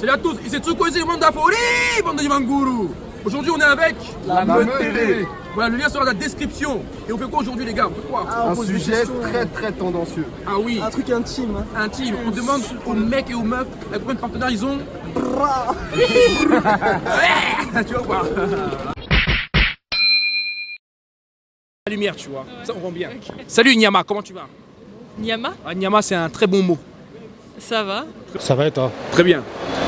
Salut à tous, ici Tsukwezi Mandafori, bande de Manguru. Aujourd'hui, on est avec la, Meute TV. Voilà, le lien sera dans la description. Et on fait quoi aujourd'hui, les gars? On fait quoi? Un sujet très très tendancieux. Ah oui. Un truc intime. Hein. Intime. On demande aux mecs et aux meufs avec combien de partenaires ils ont? tu vois quoi La lumière, tu vois. Ça, on rend bien. Salut Nyama, comment tu vas? Nyama ah, Nyama, c'est un très bon mot. Ça va Ça va et toi Très bien.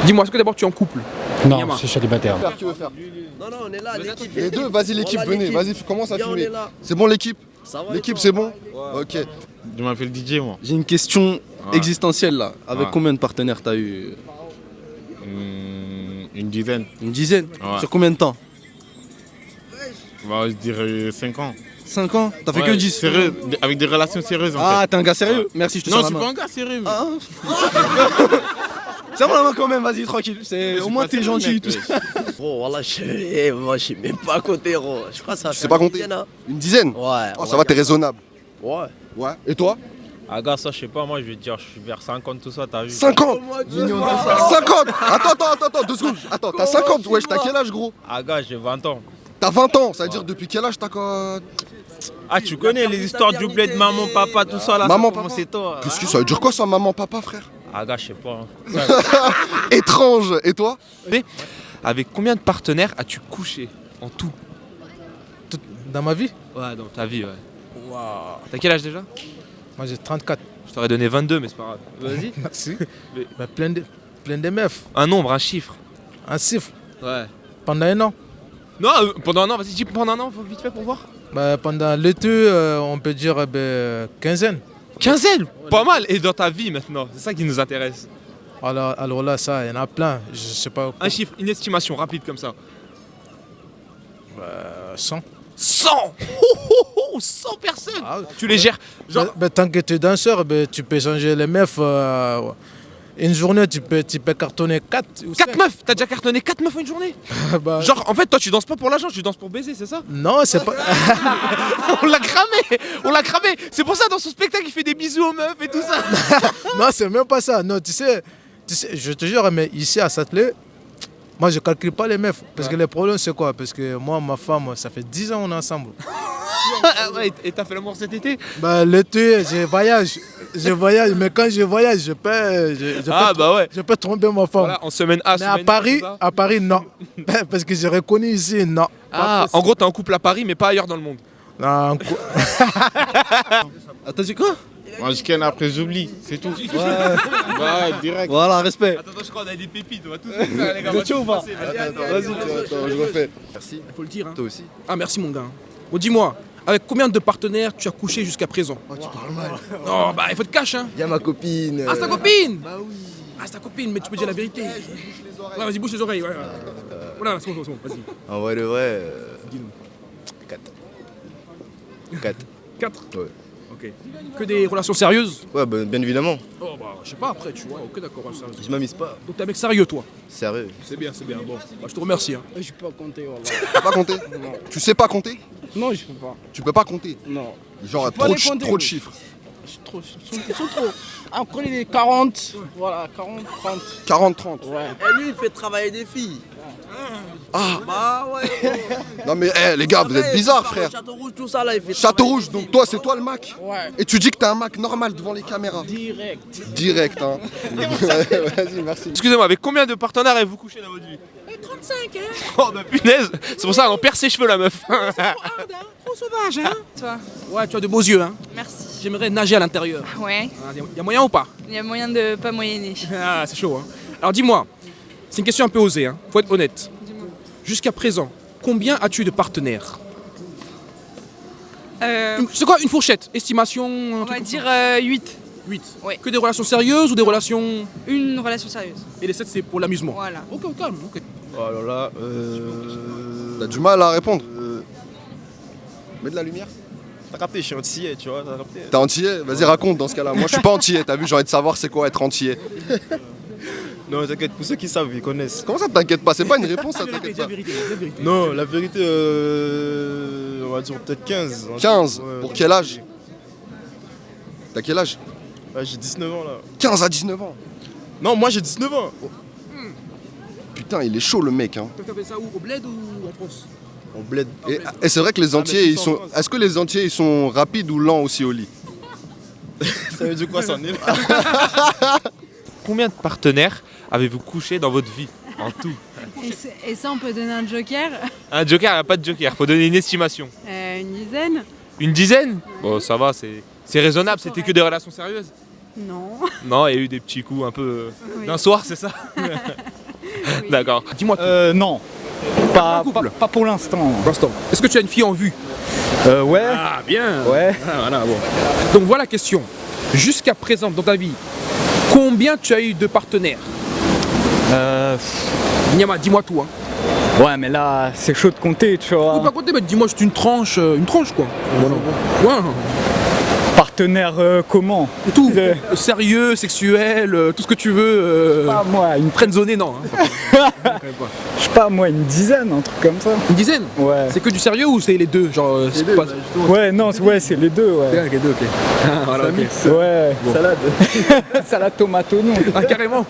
Dis-moi, est-ce que d'abord tu es en couple Non, je suis célibataire. Qui veut faire Non, non, on est là, l'équipe. Les deux, vas-y l'équipe, venez, vas-y, commence à filmer. C'est bon l'équipe L'équipe c'est bon Ok. Je m'appelle DJ moi. J'ai une question existentielle là. Avec Ouais. combien de partenaires t'as eu Hmm, une dizaine. Une dizaine Ouais. Sur combien de temps Bah, je dirais 5 ans. 5 ans T'as fait Ouais, que 10 sérieux, avec des relations sérieuses en Ah, fait. t'es un gars sérieux Merci, je te Non, je suis pas un gars sérieux. mais- Ah. Serre-moi la main quand même, vas-y, tranquille. C'est- Au moins t'es gentil. mec, tout ça. Gros, voilà, je, eh, moi, je sais même pas compter, gros. Je crois que ça Tu fait sais pas une compter dizaine, hein. Une dizaine Ouais. Oh, ça va, t'es raisonnable. Ouais. Ouais. Et toi Ah gars, ça je sais pas, moi je vais te dire, je suis vers 50 tout ça, t'as vu 50 50 Attends, attends, attends, attends, deux secondes. Attends, t'as 50 Wesh, t'as quel âge gros Ah gars, j'ai 20 ans. T'as 20 ans, ça veut dire depuis quel âge t'as quoi? Ah tu connais les histoires du blé de maman, papa, tout ça là Maman, ça, papa. c'est toi Qu'est-ce que ça veut dire quoi ça, maman, papa, frère? Ah gars, je sais pas. hein. Étrange Et toi? Avec combien de partenaires as-tu couché en tout? Dans ma vie? Ouais, dans ta vie, ouais. T'as quel âge déjà? Moi j'ai 34. Je t'aurais donné 22, mais c'est pas grave. Vas-y. Merci. Mais- Mais plein, de, plein de meufs. Un nombre, un chiffre. Un chiffre. Ouais. Pendant un an. Non, euh, pendant un an, vas-y, dis pendant un an, faut vite fait pour voir. Bah, pendant l'été, euh, on peut dire ben, quinzaine. Quinzaine? Pas mal Et dans ta vie maintenant, c'est ça qui nous intéresse. Alors, alors là, ça, il y en a plein. Je sais pas. Un chiffre, une estimation rapide comme ça. euh, 100. 100 oh, oh, oh, 100 personnes Ah, Tu les gères Genre, bah, bah, tant que tu es danseur, bah, tu peux changer les meufs. Une journée, tu peux, tu peux cartonner 4 ou 4 cinq. meufs T'as déjà cartonné 4 meufs en une journée Bah, Genre, en fait, toi, tu danses pas pour l'argent, tu danses pour baiser, c'est ça Non, c'est pas. On l'a cramé On l'a cramé C'est pour ça, dans son spectacle, il fait des bisous aux meufs et tout ça non, c'est même pas ça. Non, tu sais, tu sais, je te jure, mais ici à Satelet, moi je calcule pas les meufs. Parce que le problème, c'est quoi? Parce que moi, ma femme, ça fait 10 ans qu'on est ensemble. Ah ouais, Et t'as fait l'amour cet été? Bah, l'été, je voyage. Je voyage, mais quand je voyage, je peux, je, je Ah peux, bah ouais je peux tromper ma femme. Voilà, en semaine A, mais à semaine Paris, à Paris, non. Parce que j'ai reconnu ici, non. Ah, en gros, t'es en couple à Paris, mais pas ailleurs dans le monde. Non, en cou- Attends, c'est quoi? Moi, je ken après, j'oublie, c'est tout. Ouais. Ouais, direct. Voilà, respect. Attends, attends, je crois qu'on a des pépites, on va tous les faire, les gars. Vous êtes chaud ou pas Vas-y, attends, je refais. Merci. Il faut le dire. Hein. Toi aussi. Ah, merci mon gars. Bon, dis-moi, avec combien de partenaires tu as couché jusqu'à présent Oh, tu parles mal. Non, bah il faut te cacher, hein. Y'a ma copine. Ah, c'est ta copine Bah oui. Ah, c'est ta copine, mais tu peux dire la vérité. Ouais, vas-y, bouge les oreilles. Ouais, ouais. Voilà, c'est bon, c'est bon, vas-y. En vrai, de vrai. 4. 4. 4 Ouais. Ok. Que des relations sérieuses Ouais, bah, bien évidemment. Oh, bah, je sais pas après, tu vois. Ok, d'accord, ouais. Je m'amuse pas. Donc t'es un mec sérieux, toi Sérieux. C'est bien, c'est bien. Bon, bah, je te remercie. Hein. Je peux pas compter, voilà. Tu peux pas compter? Tu sais pas compter? Non, je peux pas. Tu peux pas compter Non. Genre, trop compter, trop de chiffres. Trop. Ils sont, trop. Ah, on connaît les 40. Voilà, 40, 30. 40, 30. Ouais. Et lui, il fait travailler des filles. Ah Bah ouais. Non mais eh, les gars, vous êtes bizarres frère. Château Rouge, tout ça là, il fait Château Rouge, donc toi c'est toi le Mac Ouais. Et tu dis que t'es un Mac normal devant les caméras Direct. Direct hein Vas-y merci Excusez-moi, avec combien de partenaires avez-vous couché dans votre vie? 35, hein Oh, bah punaise C'est pour ça, elle en perd ses cheveux, la meuf Trop sauvage, hein Toi Ouais, tu as de beaux yeux, hein. Merci. J'aimerais nager à l'intérieur. Ouais, Ah, y a moyen ou pas? Il y a moyen de pas moyenner. Ah, c'est chaud, hein. Alors dis-moi, c'est une question un peu osée, hein. Faut être honnête. Jusqu'à présent, combien as-tu de partenaires? Euh, C'est quoi une fourchette? Estimation un on va dire euh, 8. ça 8. Ouais. Que des relations sérieuses ou des relations. Une relation sérieuse. Et les 7 c'est pour l'amusement Voilà. Ok, au calme, ok. Oh là là, euh... T'as du mal à répondre. Mets de la lumière. T'as capté, je suis antillais, tu vois, t'as capté. T'es antillais? Vas-y raconte dans ce cas là Moi je suis pas antillais, t'as vu j'ai envie de savoir c'est quoi être antillais. Non, t'inquiète, pour ceux qui savent, ils connaissent. Comment ça t'inquiète pas? C'est pas une réponse ça t'inquiète la pas vérité, dis la vérité. Non, la vérité, euh... on va dire peut-être 15. 15 Ouais, Pour quel âge? T'as quel âge? Ouais, j'ai 19 ans là. 15 à 19 ans. Non, moi j'ai 19 ans. Putain, il est chaud le mec. Hein. T'as fait ça où? Au bled ou en France? On bled. Et, et c'est vrai que les entiers, mais ils sont. Est-ce que les entiers, ils sont rapides ou lents aussi au lit? Ça veut dire quoi, ça en est Combien de partenaires avez-vous couché dans votre vie En tout? Et, ça, on peut donner un joker? Un joker, il n'y a pas de joker, faut donner une estimation. Euh, Une dizaine Une dizaine? Bon, ça va, c'est c'est raisonnable, c'était que des relations sérieuses? Non. Non, il y a eu des petits coups un peu euh, Oui. d'un soir, c'est ça? D'accord. Dis-moi tout. Euh, non. Pas, Un couple. pas, pas pour l'instant. Pour l'instant. Est-ce que tu as une fille en vue? Euh, ouais. Ah, bien Ouais. Ah, voilà, bon. Donc voilà la question. Jusqu'à présent, dans ta vie, combien tu as eu de partenaires? Euh, Niama, dis-moi tout. Hein. ouais, mais là, c'est chaud de compter, tu vois. Pas compter, mais dis-moi juste une tranche, euh, une tranche quoi. Voilà. Ouais. Partenaire euh, comment Tout. Sérieux, sexuel, euh, tout ce que tu veux. Euh... Pas moi, une, Friendzoné, non. hein. Je sais pas, moi, une dizaine, un truc comme ça. Une dizaine Ouais. C'est que du sérieux ou c'est les deux Genre, euh, c'est pas. Ouais, non, c'est- ouais, c'est les deux, ouais. Ok, les deux, ok. Ah, voilà, ok. Ouais. Salade. Salade tomate oignon. Ah, carrément.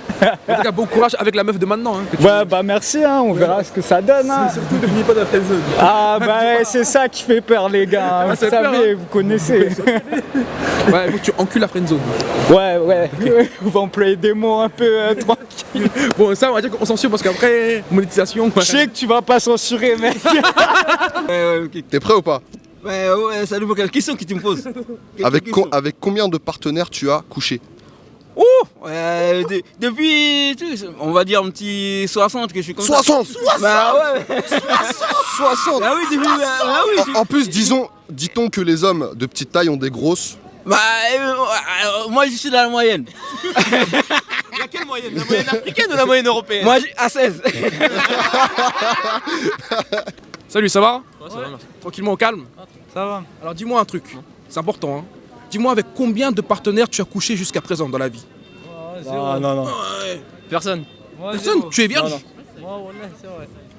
En tout cas, bon courage avec la meuf de maintenant. Hein, que tu- Ouais, bah merci, hein, on verra ce que ça donne. Hein. Surtout, ne finis pas dans la friendzone. Ah, bah ouais, c'est ça qui fait peur, les gars. Ah, Vous savez, vous connaissez. Ouais, que tu encules la friendzone. Ouais, ouais. On va employer des mots un peu euh, tranquilles. Bon, ça, on va dire qu'on censure parce qu'après, monétisation. Je sais que tu vas pas censurer, mec. T'es prêt ou pas? Ouais, ouais, salut pour quelle question que tu me poses avec, co- avec combien de partenaires tu as couché? De- Depuis, tu sais, on va dire un petit 60 que je suis comme ça. 60 Bah ouais, 60 bah oui, depuis, bah, bah oui. en, en plus, disons, dit-on que les hommes de petite taille ont des grosses. Bah, euh, euh, moi je suis dans la moyenne. La quelle moyenne? La moyenne africaine ou la moyenne européenne? Moi, j'ai- à 16. Salut, ça va? Ça va, merci. Tranquillement, au calme? Ça va. Alors dis-moi un truc, c'est important. Hein. Dis-moi avec combien de partenaires tu as couché jusqu'à présent dans la vie? Non, non, non. Personne. Personne Tu es vierge Non,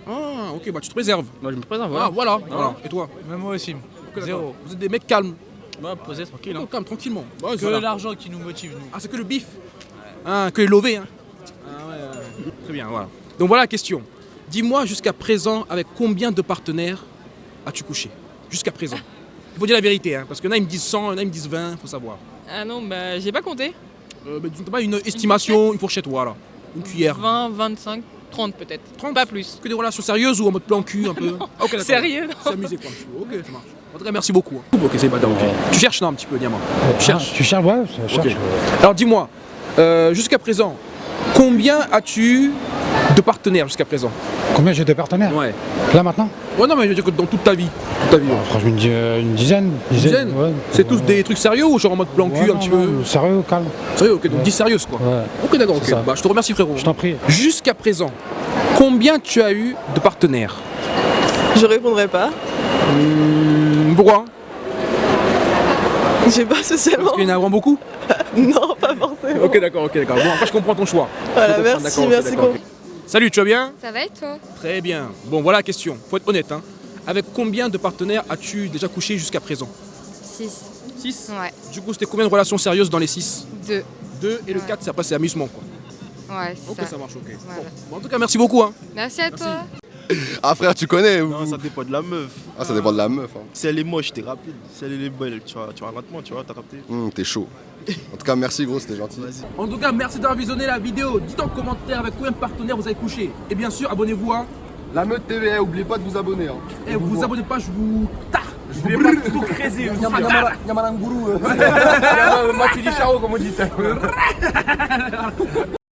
Ah, ok, bah tu te préserves. Moi je me présente, Ah, voilà. voilà, voilà. Et toi? Même moi aussi. Zéro. Vous êtes des mecs calmes. Bah, posez tranquille. Oh, calme, tranquillement. Bah, Que voilà. l'argent qui nous motive, nous. Ah, c'est que le bif Ah, que les lovés, hein Ah ouais, ouais. Très bien, voilà. Donc voilà la question. Dis-moi jusqu'à présent, avec combien de partenaires as-tu couché? Jusqu'à présent. Il faut dire la vérité, hein, parce qu'il y en a, ils me disent 100, il y en a, ils me disent 20, faut savoir. Ah non, bah j'ai pas compté. Euh, bah, disons pas une estimation, une fourchette, voilà. Une cuillère. 20, 25, 30 peut-être. 30. Pas plus. Que des relations sérieuses ou en mode plan cul un peu? Ah, ok, d'accord. Sérieux non S'amuser quoi un petit peu. Ok, ça marche. En tout cas, merci beaucoup. hein. Ok, c'est pas. Tu cherches non un petit peu, Diamant. Tu cherches. Tu cherches, ouais, je. Alors dis-moi, euh, jusqu'à présent, combien as-tu de partenaires jusqu'à présent Combien j'ai de partenaires Ouais. Là maintenant Ouais, non, mais je veux dire que dans toute ta vie. Toute ta vie ouais. Franchement, une, di- une dizaine. Une dizaine ouais. C'est tous des trucs sérieux ou genre en mode plan cul Ouais, un non, petit non, peu Sérieux, calme. Sérieux, ok, donc dis sérieuse quoi. Ouais. Ok, d'accord, ok. Bah, je te remercie frérot. Je t'en prie. Jusqu'à présent, combien tu as eu de partenaires Je répondrai pas. Pourquoi Je sais pas spécialement. Parce qu'il y en a vraiment beaucoup Non, pas forcément. Ok, d'accord, ok, d'accord. Bon, après, je comprends ton choix. Voilà, merci, merci. d'accord, com- ok. Salut, tu vas bien? Ça va et toi? Très bien. Bon, voilà la question. Faut être honnête. Hein. Avec combien de partenaires as-tu déjà couché jusqu'à présent? 6. 6 Ouais. Du coup, c'était combien de relations sérieuses dans les 6 2. 2 et le Ouais. 4, c'est après, c'est amusement quoi. Ouais, c'est Ok, ça. ça marche, ok. Voilà. Bon. Bon, en tout cas, merci beaucoup. Hein. Merci à toi. Ah frère, tu connais ou- Non, ça dépend de la meuf. Ah, ça dépend de la meuf. Hein. Si elle est moche, t'es rapide. Si elle est belle, tu vas, tu vas lentement, tu vois, t'as capté. Hum, T'es chaud. En tout cas, merci gros, c'était gentil. En tout cas, merci d'avoir visionné la vidéo. Dites en commentaire avec combien de partenaires vous avez couché. Et bien sûr, abonnez-vous. Hein. La meute TV, oubliez pas de vous abonner. Hein. Et vous vous abonnez pas, je vous. Je voulais pas tout creuser. Yamananguru. Moi, tu dis charo, comme on dit.